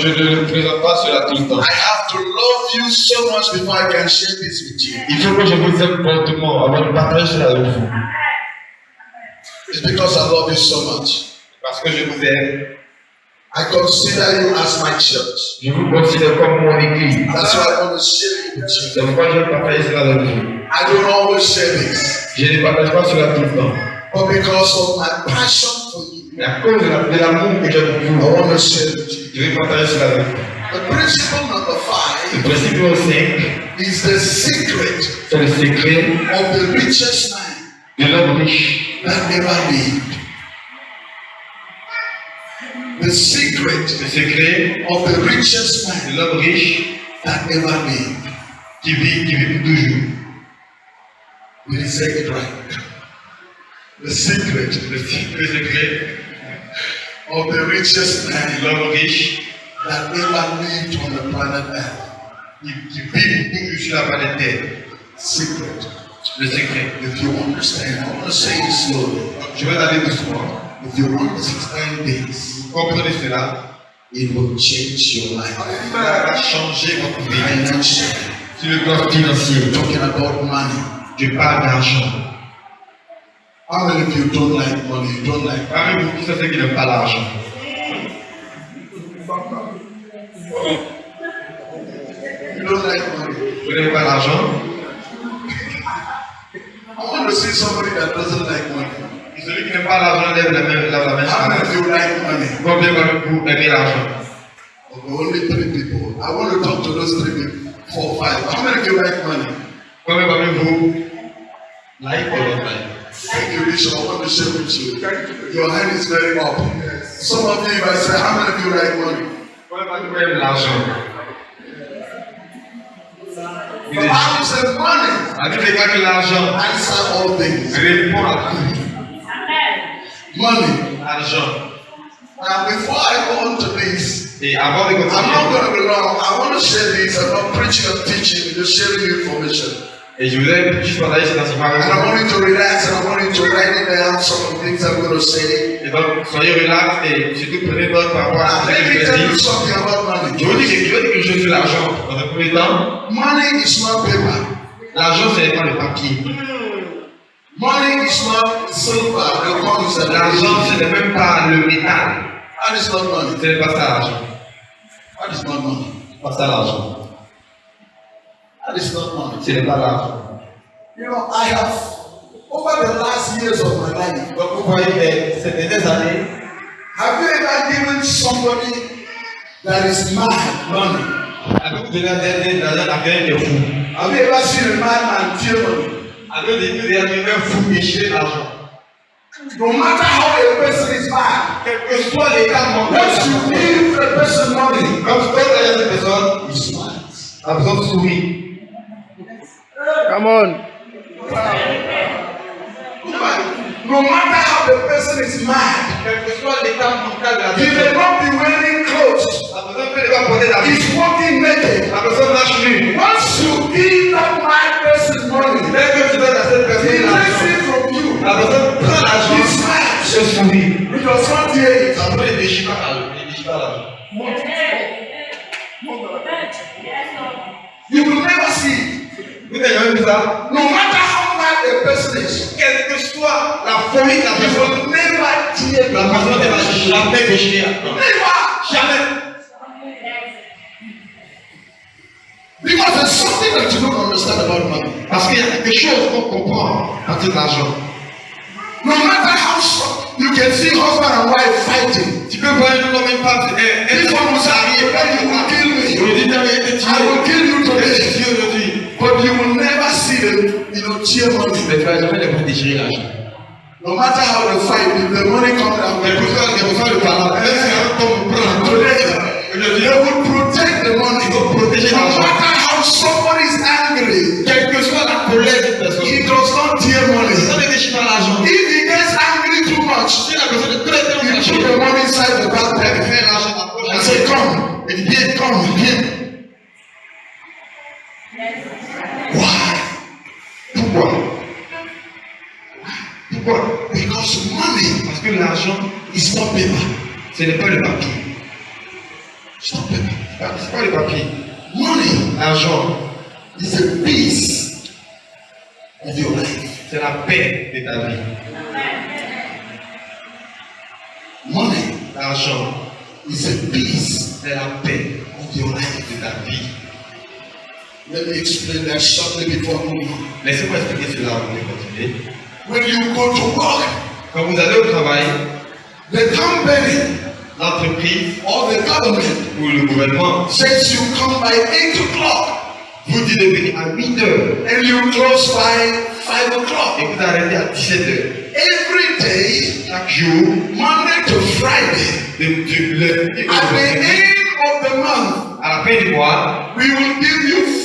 je ne le présente pas cela tout le temps. I have to love you so much before I can share this with you. Il faut que je vous aime fortement avant de partager cela avec vous. It's because I love you so much. Parce que je vous aime. I consider you as my church. Je vous considère comme mon église. That's why I want to share it with you. C'est pourquoi je veux partager cela avec vous. I don't always share this, Je ne partage pas cela tout le temps. but because of my passion The principle number five. The princípio 5 is the secret. É o secret of the richest man. De l'homme. That never lived. The secret. the secret of the richest man. De l'homme. That never lived. Qui vit, qui vit toujours. We reject right. The secret. the secret. Of the richest man l'homme riche that never lived on the planet Earth. qui, qui vit pour toujours sur la planète Terre. Secret. Le secret. If you understand, I want to say it slowly. Je vais aller doucement. If you understand this, Vous comprenez cela it will change your life. Cela va changer votre vie. Financially, Sur le plan financier, talking about money. je parle d'argent. How many of you don't like money? You don't like Parmi vous, qui sont ceux qui n'aiment pas l'argent you don't like money? Vous n'aimez pas l'argent? I want to see somebody that doesn't like money. Celui qui n'aime pas l'argent lève la main. Lève la main. How many of you like money? Combien parmi vous aimez l'argent? Only three people. I want to talk to those three people. Four, five. How many of you like money? Combien parmi vous like or don't like? Thank you, Bishop. I want to share with you. Your hand is very up. Some of you, if I say, how many of you like money? Combien parmi vous aiment l'argent The Bible says money La Bible déclare que l'argent answer all things. répond à tout. Money. L'argent. Now, before I go on to this, de I'm not going to be long. I want to share this. I'm not preaching or teaching, just sharing information. Et je voulais juste partager cet enseignement avec And I vous. want you to relax and I want you to write it down some of the things I'm going to say. Et donc, soyez relax et surtout prenez note par rapport à ce que je vais tell you dire. something about money. Je vous dis que quelque chose sur l'argent. Dans un premier temps, Money is not paper. l'argent, ce n'est pas le papier. Money is not silver. The coins that L'argent, ce n'est même pas le métal. That is not money. Ce n'est pas ça l'argent. That is not money. Pas ça l'argent. That is not money. Ṣé nípa? You know, I have over the last years of my life. Gbọ́dọ̀ ilẹ̀ sẹ̀tẹ̀tẹ̀ sáré. Have you ever given somebody that is mad money? Àdúgbò bí wọ́n tẹ́ ẹ́ dáná àgbẹ̀ ẹ̀ fún. Have you ever seen a man and fear money? Àdúgbò bí wọ́n tẹ́ fún mi ṣe àṣọ. No matter how a person is bad, it's what they can Once you give a person money, because the person is smart. Absorb to me. Come on. No matter how the person is mad, he may not be wearing clothes. He's walking naked. Once you give that mad person money, he takes it from you. He smiles. He does not hear it. You will never see it. Vous n'avez jamais vu ça No matter how mad a person is, Quelle que soit la folie de la you personne, never tear la personne ne va money. jamais l'argent. Never. Jamais. Because there's something that you don't understand about money. Parce qu'il y a quelque chose qu'on comprend à de l'argent. No matter how strong, you can see husband and wife fighting. Tu peux voir un homme et une femme, un This homme one will qui say, arrive, "Today you kill tué. I will kill you today. But you will never see them, you know, tear money. Mais tu vas jamais les voir déchirer l'argent. No matter how they fight, if the money comes down, soit, quel que soit le prend today they will protect the money. il faut protéger No l'argent. matter how somebody is angry, Quelle que soit la colère de personne, he does not tear money. ça ne déchire pas l'argent. If he gets angry too much, Si la personne est très très he put the money inside the elle Pourquoi Because money Parce que l'argent, is not paper. ce n'est pas le papier. It's not paper. Ah, pas le papier. Money L'argent, is a piece of your life. c'est la paix de ta vie. Money L'argent, is a piece c'est la paix of your life. de ta vie. Let me explain that shortly before moving on. Laissez-moi expliquer cela avant de continuer. When you go to work, Quand vous allez au travail, the company l'entreprise or the government ou le gouvernement says you come by 8 o'clock vous dit de venir à 8 heures and you close by 5 o'clock. et vous arrêtez à 17 heures. Every day, Chaque jour, Monday to Friday, de, at the end of the month, à la fin du mois, we will give you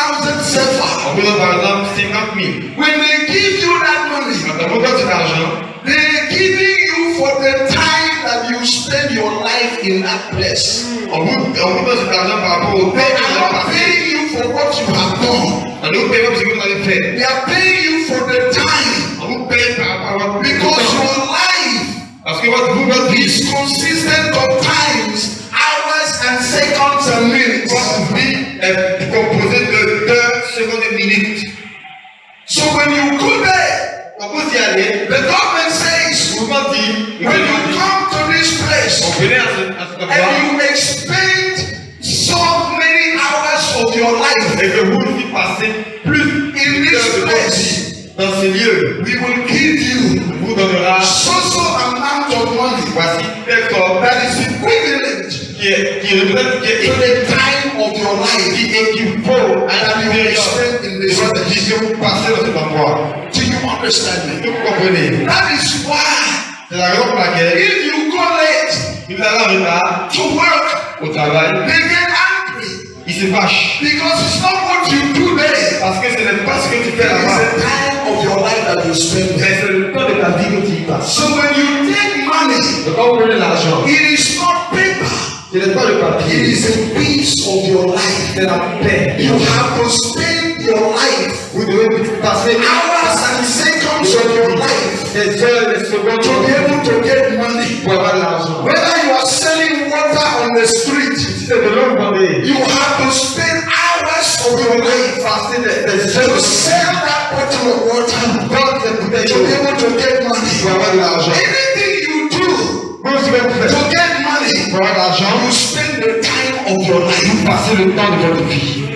50,000 on sefa. vous donne par exemple 50 000. When they give you that money, Quand on donne cet argent, they're giving you for the time that you spend your life in that place. on vous, on vous donne cet argent par rapport au temps They que vous are paying you for what you have done. On vous paye pour ce que vous avez fait. They are paying you for the time On vous paye par rapport à votre because your life Parce que votre vie, is consistent of times, in the time of your life. Ti ekipo ayélujára. In the strategy ṣe ń pàṣẹ lọ́sẹ̀ lọ́pọ̀. Do you understand me? Yóò kọ́. That is why. Ìlànà pàgẹ́. If you go late. Ibi àlọ́ mi. To work. Òtàlá yìí. They get angry. Ìsìnbáṣ. Because it's not what you do there. Parce que ce n'est pas ce que tu fais là-bas. It's the time of your life that you spend. C'est le temps de ta vie que tu passes. So when you take money. Le temps où l'argent. It is not paper ce n'est pas le It papier, is a piece of your life. c'est la paix. You have to spend your life, Vous devez passer hours and seconds of your life, des heures, des secondes to be able to get money. pour avoir de l'argent. Whether you are selling water on the street, Si c'est de l'eau, vous vendez. you have to spend hours of your life Passer des, des to sell that bottle of water, dans des bouteilles to be able to get money. pour avoir de l'argent. Anything you do vous faites money, de l'argent, you spend the time of your life. vous passez le temps de votre vie.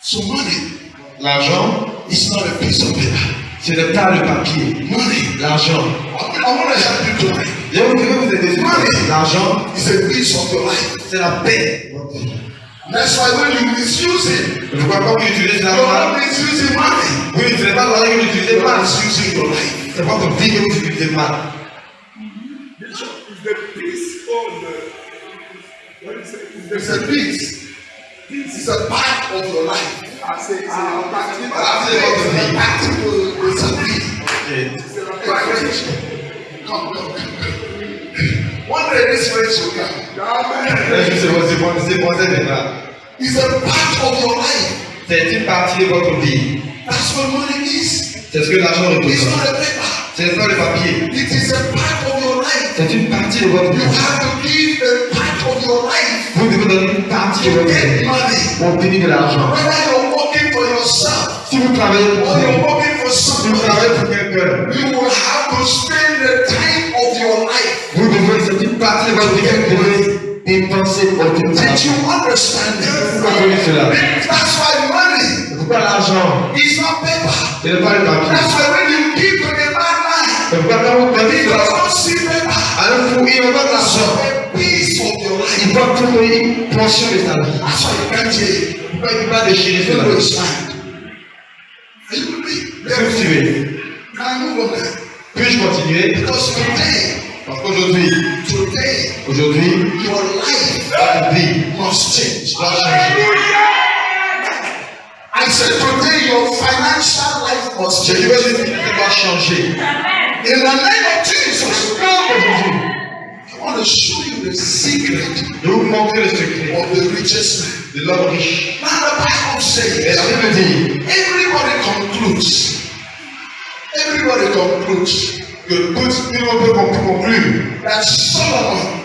So money L'argent, is not a piece of paper. ce n'est pas le papier. Money, L'argent. You. Je vais vous aider. L'argent, It's a piece of your life. c'est la paix. That's why when you misuse it, pas l'argent. not misusing money. Vous n'utilisez pas l'argent vous utilisez You're mal. misusing your life. C'est votre vie que vous utilisez mal. It's a piece. It's a part of your life. I say it's a practical. But after all, the practical is a piece. It's a practical. Come, come, come. One day this race will come. It's a part of your life. C'est une partie de votre vie. That's what money is. C'est ce que l'argent It's représente. not a paper. Ce n'est pas le papier. It is a part of your life. C'est une partie de votre You vie. have to give Vous donner une votre vie money. pour obtenir de l'argent. Whether you're working for yourself Si vous travaillez pour vous, si vous travaillez pour quelqu'un, you will have to spend the time of your life. vous devez, c'est une partie de votre vie vous devez dépenser obtenir de Did you understand Vous cela? That's why money C'est pourquoi l'argent, is not paper. ce n'est pas le papier. That's why when you give to the C'est pourquoi quand vous donnez he cela does not un fou, il of your doit trouver une portion de sa vie. That's why you can't hear. Il ne peut pas déchirer You cela. will stand. Are you with me? Est-ce que vous suivez Can I move on there? Puis-je continuer? Because today, Parce qu'aujourd'hui, today, aujourd'hui, your life votre vie must change. I said today your financial life must change. It must change. In the name of Jesus, I want to show you the secret of the richest man. Now the Bible says everybody concludes. Everybody concludes. You put people conclude that Solomon,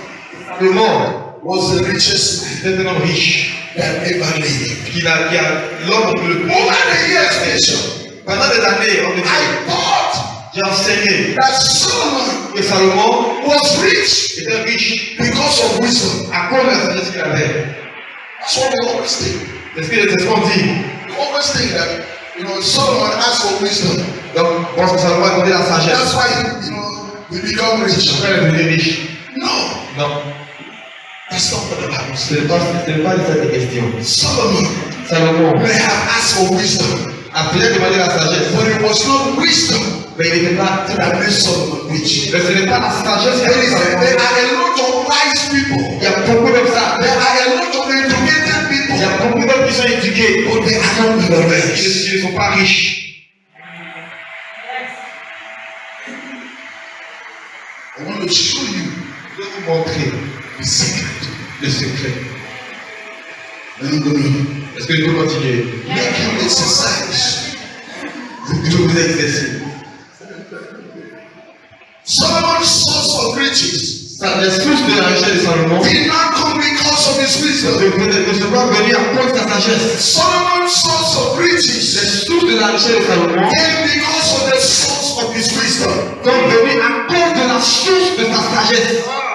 the Lord, was the richest man that ever lived. Qui a, qui a l'homme le plus. Over the years, Bishop, Pendant des années, on me dit, I thought j'ai enseigné that Solomon que Salomon was rich était riche because of wisdom. à cause de la sagesse qu'il avait. That's what we always think. C'est ce que c'est ce qu'on dit. We always think that, you know, Solomon asked for wisdom. Donc, on pense que Salomon a donné la That's sagesse. why, you know, we become rich. Après, il est riche. No, Non, not what the Bible ce says. n'est pas, de cette question. Solomon Salomon may have asked for wisdom, a peut-être demandé la sagesse, but it was not wisdom mais il n'était pas. that made Solomon rich. Mais ce n'est pas la sagesse qui a fait there are a lot of wise people. Il y a beaucoup de ça. There are a lot of educated Il y people, a beaucoup d'hommes qui sont éduqués, but they are not millionaires. ne, qui ne sont pas riches. I want to show you Je vais vous montrer the secret. le secret. Est-ce que je peux continuer make you exercise. Je vous exercer. Solomon's source of riches Ça, Les sources de la richesse de Salomon did not come because of his wisdom. ne sont pas venues à cause de sa sagesse. Solomon's source of riches sources de la richesse de Salomon came because of the source of his wisdom. sont venues à cause de la source de sa sagesse.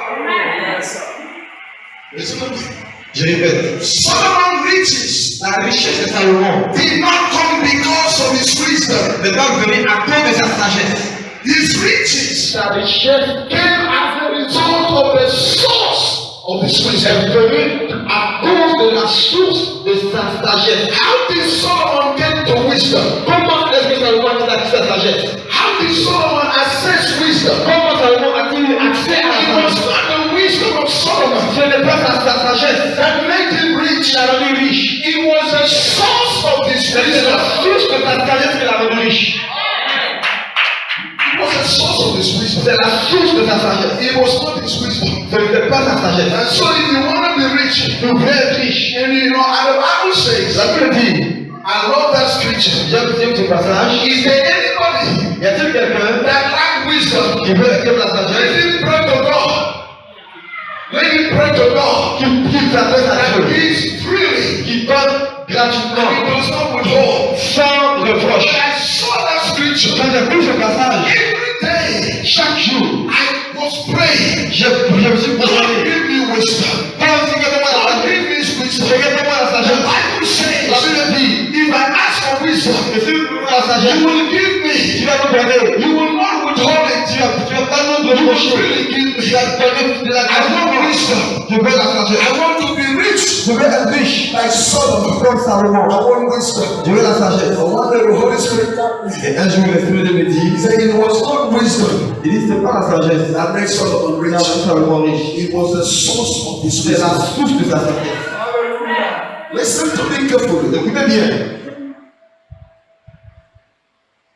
Solomon riches la richesse de Salomon, did not come because of his wisdom. His riches came as a result of the source of his wisdom. Est venu à cause de la source de sa sagesse. How did Solomon get to wisdom? How did Solomon access wisdom? Solomon Ce n'est pas sa, sa sagesse that made him rich. l'a rendu riche. It was the source of his C'est wisdom. la source de sa sagesse qui l'a rendu riche. It was the source of his wisdom. C'est la source de sa sagesse. It was not his wisdom. Ce n'était pas sa sagesse. And so if you want to be rich, veux être riche. and you know, and the Bible says, La Bible dit, I love that scripture. j'aime ce passage. Is there anybody Y a-t-il quelqu'un that lack wisdom? qui veut la sagesse pray to God. qui, qui s'adresse à Dieu, freely. qui donne gratuitement, does not withhold. sans reproche. I saw that scripture. Quand j'ai lu ce passage, Every day chaque jour, I was praying. je, je me suis God posé. give me wisdom. Quand si la God give me wisdom. la The La Bible dit, if I ask for wisdom, que si vous voulez la you will give tu me. vas me donner. You will it. Tu vas pas reprocher. freely give Tu me. vas donner de la I want wisdom. Je veux la sagesse. I want to be rich Je veux être riche. like Solomon. Comme Salomon. I want wisdom. Je veux la sagesse. I want the Holy Spirit. Et un jour, l'Esprit de me He dit, said it was not wisdom il dit, c'est pas la sagesse. that made Solomon rich. Salomon riche. It was the source of his C'est la wisdom. source de sa sagesse. Listen to me carefully. Écoutez bien.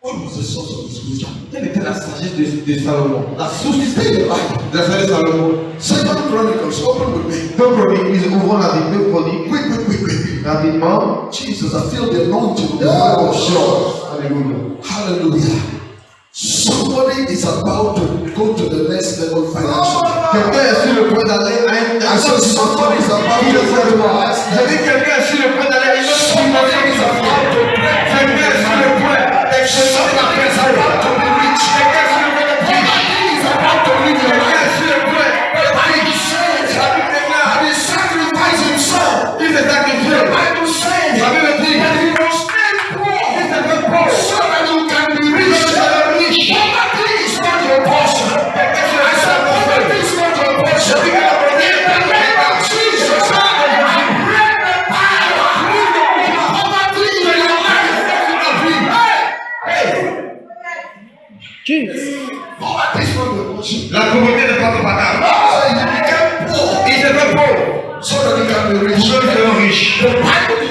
Quelle était la sagesse de, de Salomon La It's de the Salomon. Second Chronicles, open with me. Deux chroniques, nous ouvrons la Bible. Quick, quick, quick, quick. Rapidement. Jesus, I feel the anointing. Of sure. Alléluia. Hallelujah. Somebody is about to go to the next level financially. Quelqu'un est sur le point d'aller à un I said somebody is about to go to the next J'ai level. dit quelqu'un est sur le point d'aller à autre is The Bible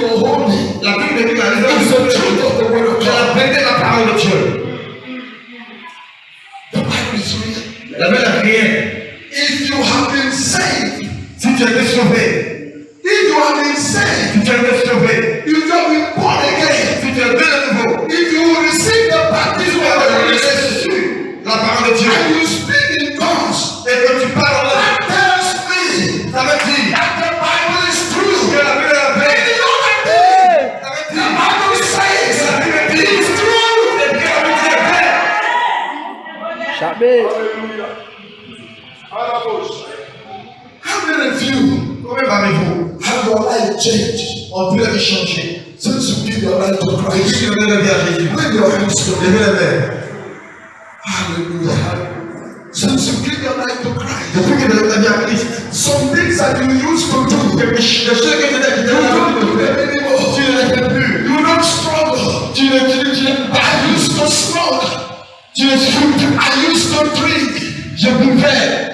I used to drink. Je buvais.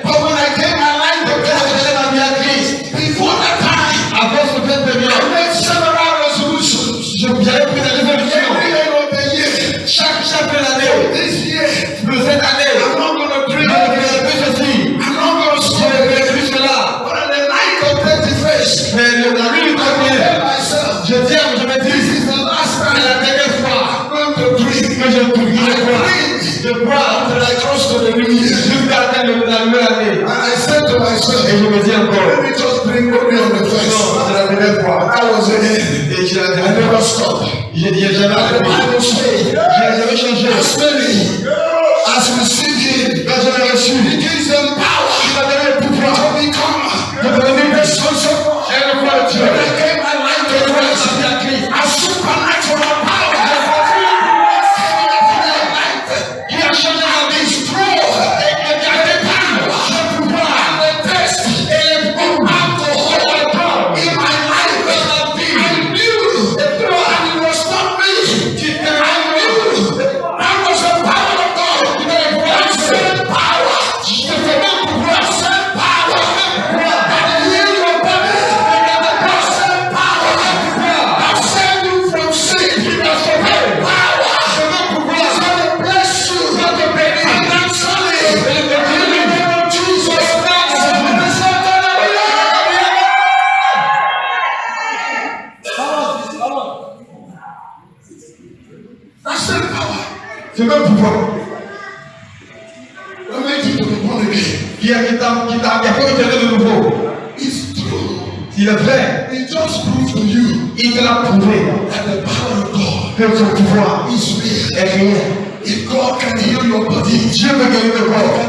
Dieu veut gagner le corps.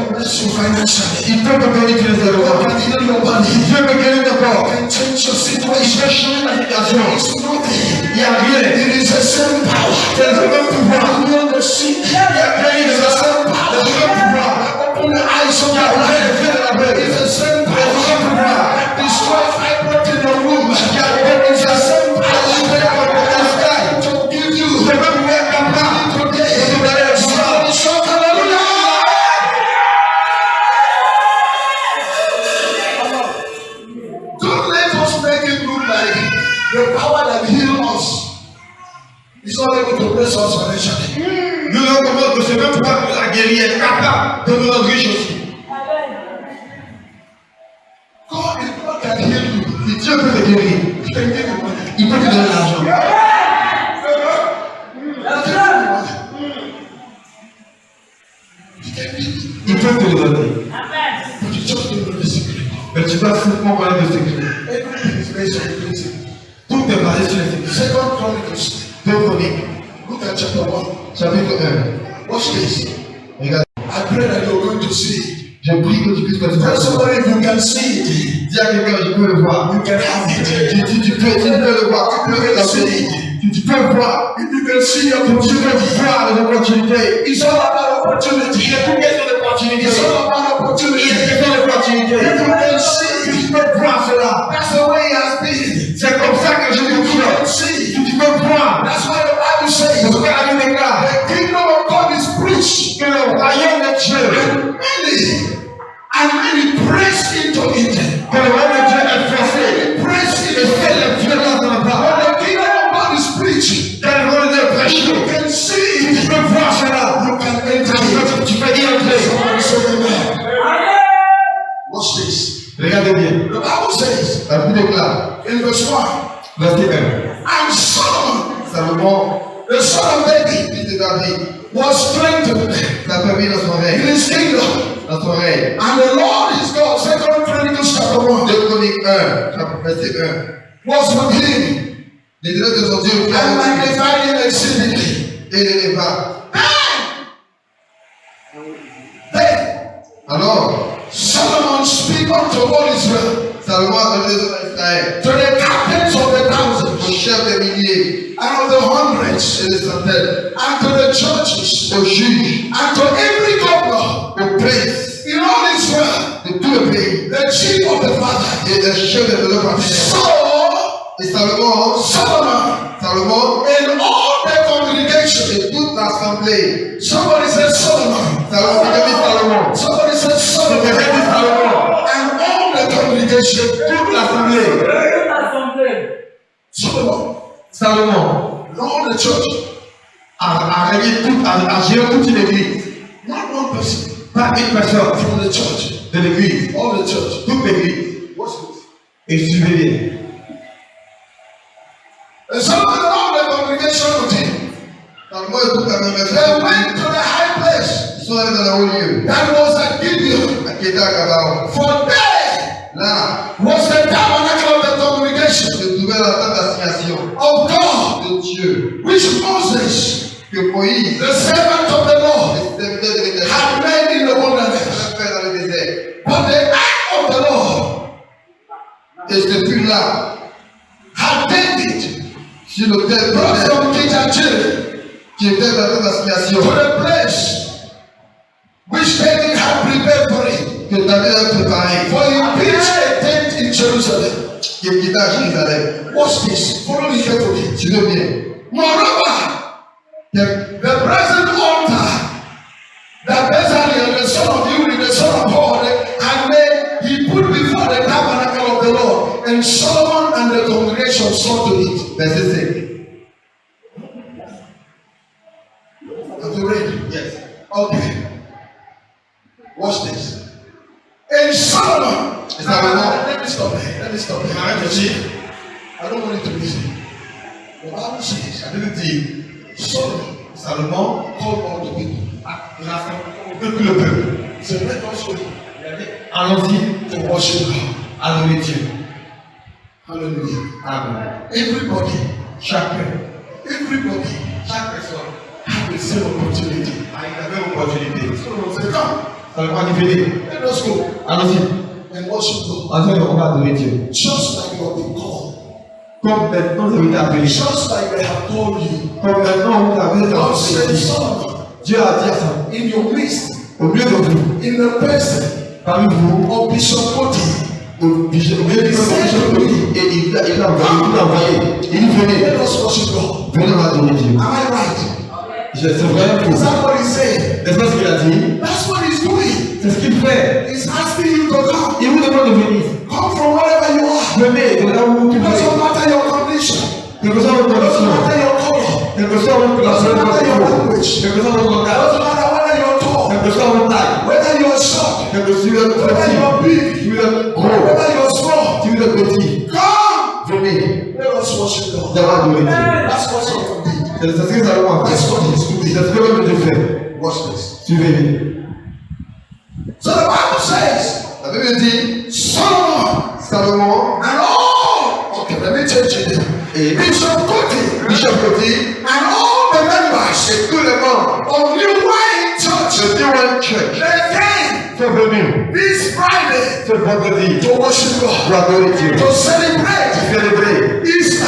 Il peut te bénéficier de l'eau. Dieu veut gagner le corps. Il veut changer la négation. Il n'y a rien. Il y a le même pouvoir. Il y a gagné de la salle. Il y a le même pouvoir. Open the eyes of your life. Il y a le même pouvoir. To bless us financially. Nous nous recommandons que ce même pouvoir qui nous a guéri est capable de nous rendre riches aussi. God can heal you. Si Dieu peut te guérir, il peut te donner l'argent. Il peut te le donner. The secret. Mais tu dois simplement connaître le secret. The principle. Tout est basé sur le secret. Second Chronicles. Deux chroniques, chapter 1. chapitre 1. Watch this. Regarde. I pray that you're going to see. Je prie que tu puisses continuer. somebody you can see it, Dis à quelqu'un, je peux le voir. you can have it. Tu, tu, tu peux, tu peux le voir. Tu peux le tu, tu peux voir. If you can see your Tu peux opportunity, voir les opportunités. it's all about opportunity. Il est tout question. It's all about Il est opportunity. question d'opportunités. If you can see, Tu peux voir cela. that's the way it has been. C'est comme ça que je le vois. see. Tu, tu peux voir. That's Jésus. The kingdom of God is preached. And many, and many pressed into it. Many pressed into it. When the kingdom of God is preached, you can see it. You can enter it. Watch this. Regardez bien. The Bible says, la Bible déclare, in verse 1, verset 1, and Solomon, the son of David, was strengthened l'a permis dans son in règne. his kingdom. Dans son. And the Lord his God, Second Chronicles chapter 1, 2 Chroniques 1, chapitre- 1. was with him L'éternel de son Dieu, and magnified him exceedingly. et l'éleva. Then Alors, Solomon speak unto all Israel, hundreds it is until unto the churches au juge unto every governor au prince in all Israel de tout le pays the chief of the father et le chef de le so et Salomon Solomon. Salomon and all the congregation de toute l'assemblée somebody said Solomon. Salomon somebody said Solomon. And all the congregation toute l'assemblée Solomon. Salomon All the church are, already really put as, as here put in the. Not one person, but eight percent from the church, the grave, all the church, put the grave. What's this? It's really. And some of the all the congregation with him. And when they went to the high place, so that I will you. That was a Gideon. For there now was the tabernacle of the congregation of God. Dieu. which Moses, Que Moïse, the servant of the Lord, had made in the wilderness. But the ark of the Lord ce fut là, had David sur l'autel brought de from Kijajir qui était dans la table to the place which David had prepared for him. que David avait préparé, For he pitched a tent in Jerusalem. Watch this. Follow me carefully. Tu veux bien. Moreover, the Everybody, Chacun, everybody chaque personne have the same opportunity. a une même opportunité. Solomon said, Come, Salomon venez, let us go. Allons-y, and worship God. ensemble on va adorer Dieu. Just like you have been called. Comme maintenant vous avez appelé, Just like they have told you. comme maintenant vous avez été God said, appelé, Solomon, Dieu a dit à ça, in your midst, au milieu de vous, in the person parmi vous, of Bishop Koti, et il l'a il envoyé, il dit, venez, adorer Dieu. Am I right? Je- C'est vrai? N'est-ce pas ce qu'il a dit? That's what he's doing. C'est ce qu'il fait. He's asking you to come. Il vous demande de venir. Come from wherever you are. Venez de là où que soit votre que soit votre que soit votre que soit votre taille, que soit votre petit, vous êtes petit, Come. venez. Solomon did. C'est ce que Salomon a fait. That's what he's doing. C'est ce que fait. Watch this. Suivez-le. So the Bible says, La Bible dit, Solomon Salomon and all. Okay, let me change it. et Bishop Koti Bishop Cody and all spiritual point of view. To worship God. To adore Him. To celebrate. Celebrate. Easter.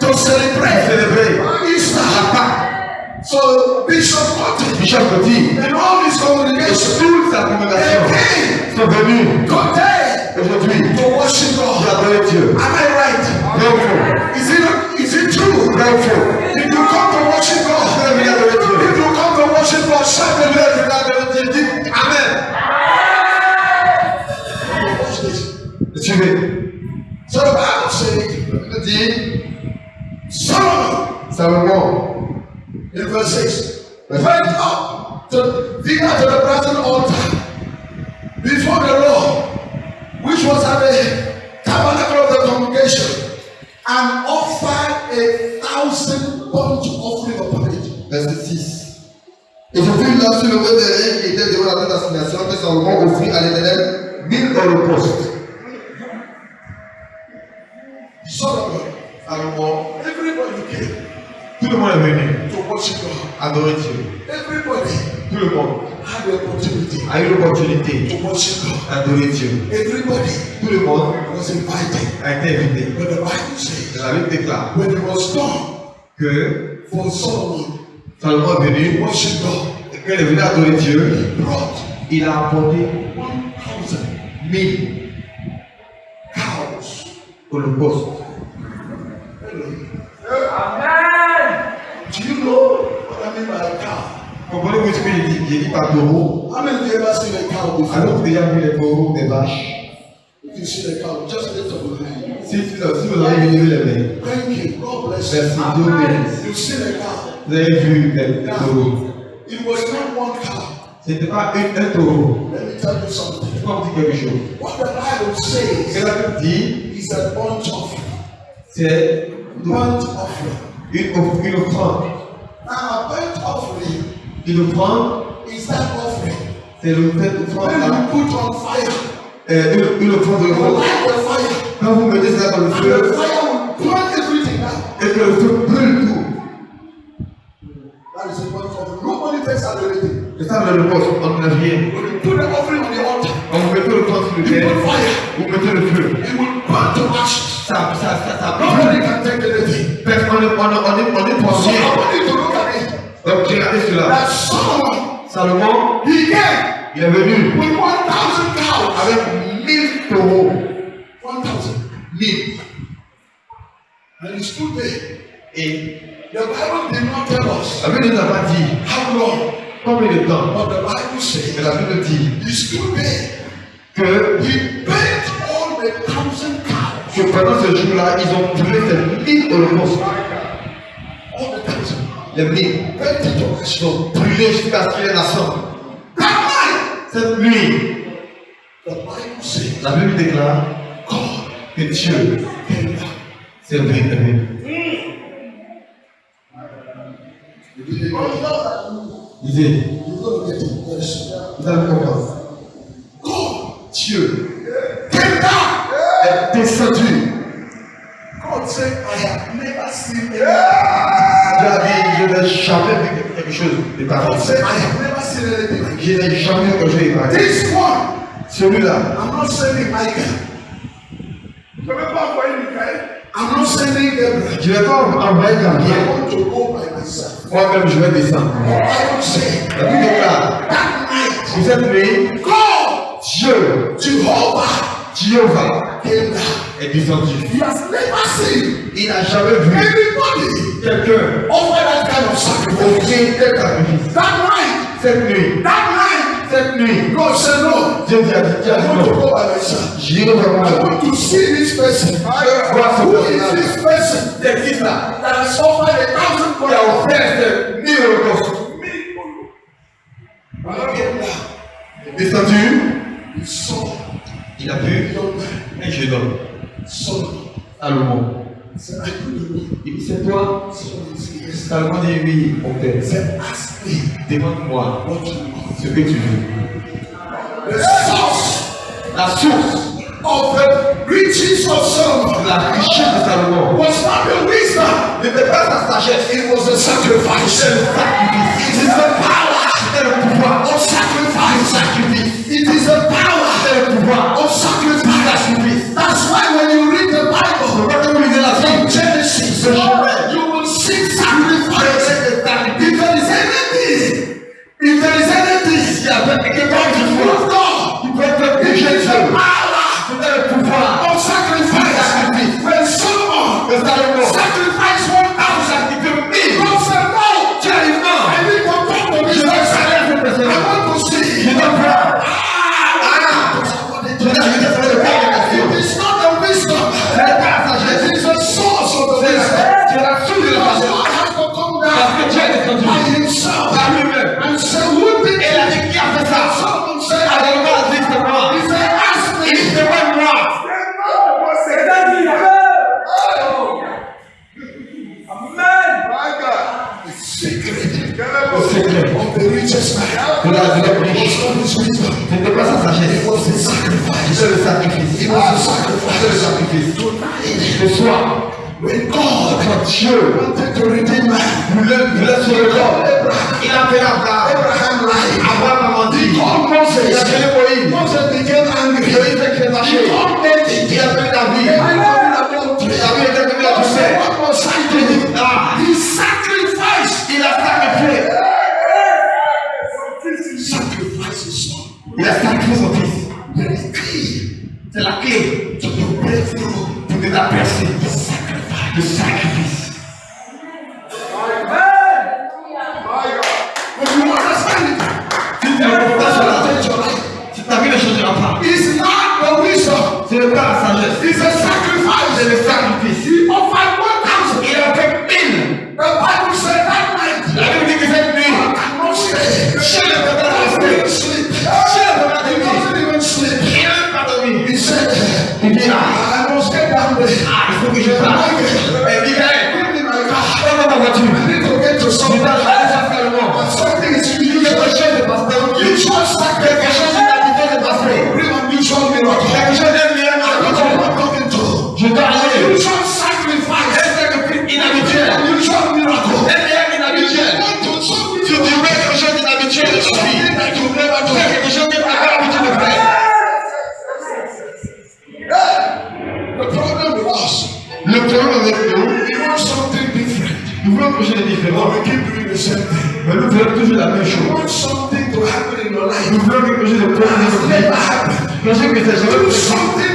To celebrate. To celebrate. Easter. Happy. So Bishop Cotty. Bishop Cotty. And all his congregation. Toute sa congrégation. Sont venus. La que Salomon offrit à l'éternel mille holocaustes. Solomon, Salomon, everybody came tout le monde est venu to worship God. adorer Dieu. Everybody Tout le monde had the opportunity a eu l'opportunité to worship God. d'adorer Dieu. Everybody Tout le monde was invited. a été invité. But the Bible says La Bible déclare when it was done que for Solomon Salomon est venu to worship God, et qu'il est venu adorer Dieu. he brought Il a apporté 1,000 mille holocauste. Do you know what I mean by a cow? Comprenez-vous ce que j'ai dit J'ai dit par taureau. How many of you ever seen a cow before? Avez-vous déjà vu les taureaux, des vaches If you see a cow, just lift up your hand. si, si vous avez levé les mains, Thank you. God bless merci, you. Dieu bénisse. Seen a cow. Vous avez vu les taureaux. It was not one cow. Ce n'était pas un, un taureau. Let me tell you something. Je vais vous dire quelque chose. What the Bible Ce que says la Bible dit, is a bunch of c'est burnt offering. une, une offrande. Now, a burnt offering Une offrande, is that offering c'est d'offrande when you put on fire, Euh, une, une offrande de l'offrande. the fire, Quand vous mettez ça dans le and the feu, fire will burn everything down. et que le feu brûle tout. That is a burnt offering. Nobody takes out anything. C'est ça le poste, on n'a rien. On mettez le temps sur le terre, vous mettez le feu. Ça, ça, ça, ça. Personne, on est, on est, pour rien. Donc j'ai regardé cela. Salomon, il est venu with 1,000 cows. avec 1000 taureaux. 1,000. 1000. And he stood there. Et The Bible did not tell us la Bible ne nous a pas dit how long, combien de temps. but the Bible Mais says la Bible dit que, He burnt all the thousand cows. que pendant ce jour-là, ils ont brûlé ces 1000 holocaustes. All the thousand. Les 1000. Burnt it to ashes. Ils ont brûlé jusqu'à ce qu'il y ait la sang. Cette nuit, the Bible says la Bible déclare God que Dieu down. s'est venu. He did soon. vous allez comprendre. God Dieu est descendu. God said, I have never seen Dieu anything. a dit, je n'ai jamais vu quelque chose de pareil. Je n'ai jamais vu quelque chose de pareil. Celui-là. Je ne vais pas envoyer Michael. I'm not sending je vais pas envoyer I Gabriel. want to go by myself. Moi-même, je vais descendre. La Bible déclare, that? Night, pour cette nuit, God, Dieu, Jehovah, Jehovah, came down. est descendu. He has never seen Il n'a jamais vu anybody quelqu'un offer that kind of sacrifice. offrir tel sacrifice. That night, Cette nuit, that night, cette nuit, Dieu dit à Dieu, I want to myself. j'irai vraiment I want to see this person. This person qui ça that has offered a thousand Qui a dollars? offert ces mille holocaustes When he came down, Descendu, he saw il a a vu un jeune homme. Salomon. C'est toi. Salomon dit, oui, Demande-moi ce que tu veux. La source. Of the riches of Solomon la richesse de Salomon was not the wisdom, n'était pas sagesse, it was the sacrifice. It is the power. C'était le pouvoir. Of sacrifice. sacrifice. It is the power sacrifice. You will seek sacrifice. If there is anything, if there is anything, yeah, but it can Dieu. Wanted to redeem Teşekkür ederim.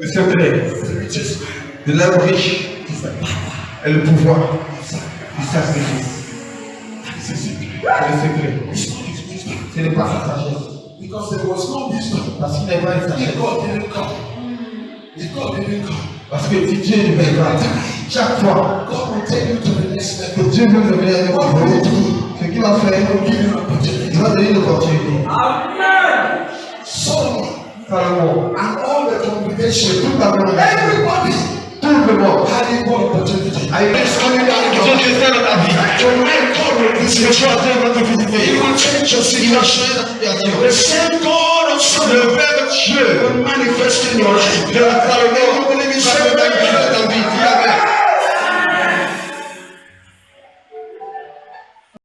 Le secret de l'homme riche est le pouvoir du sacrifice. C'est le secret. Ce n'est pas sa sagesse. Because there was no. Parce qu'il n'y avait pas de sagesse. Parce que si Dieu ne veille pas, chaque fois, que Dieu veut le meilleur de vous, ce qu'il va faire, il va donner l'opportunité. Amen. Pharaoh and all the complications. Everybody. Having one opportunity. I just coming down. Tonight, God will visit you. He will change your situation. The same God of Sunday will manifest in your life. Everybody be saved.